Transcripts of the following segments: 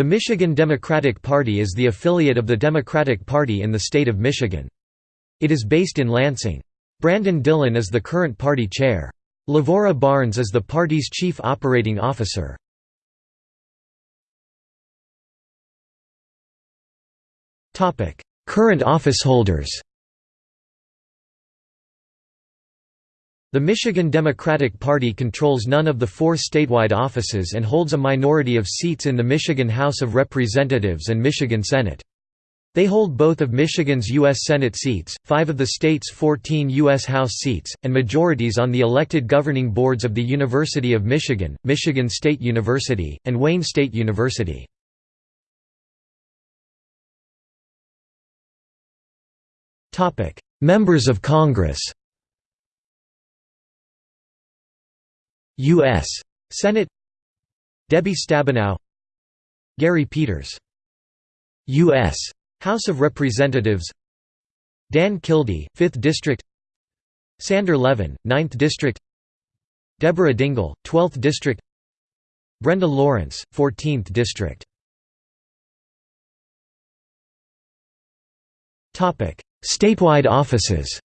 The Michigan Democratic Party is the affiliate of the Democratic Party in the state of Michigan. It is based in Lansing. Brandon Dillon is the current party chair. Lavora Barnes is the party's chief operating officer. Current officeholders The Michigan Democratic Party controls none of the four statewide offices and holds a minority of seats in the Michigan House of Representatives and Michigan Senate. They hold both of Michigan's U.S. Senate seats, five of the state's 14 U.S. House seats, and majorities on the elected governing boards of the University of Michigan, Michigan State University, and Wayne State University. Members of Congress U.S. Senate. Debbie Stabenow. Gary Peters. U.S. House of Representatives. Dan Kildee, 5th District. Sander Levin, 9th District. Deborah Dingell, 12th District. Brenda Lawrence, 14th District. Statewide offices.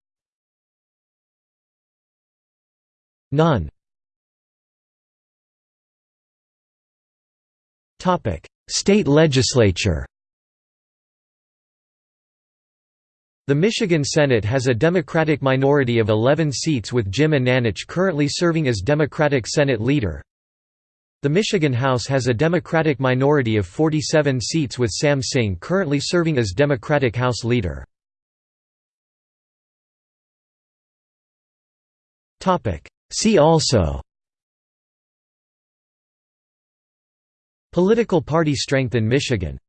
None State legislature The Michigan Senate has a Democratic minority of 11 seats with Jim Ananich currently serving as Democratic Senate Leader. The Michigan House has a Democratic minority of 47 seats with Sam Singh currently serving as Democratic House Leader. See also Political party strength in Michigan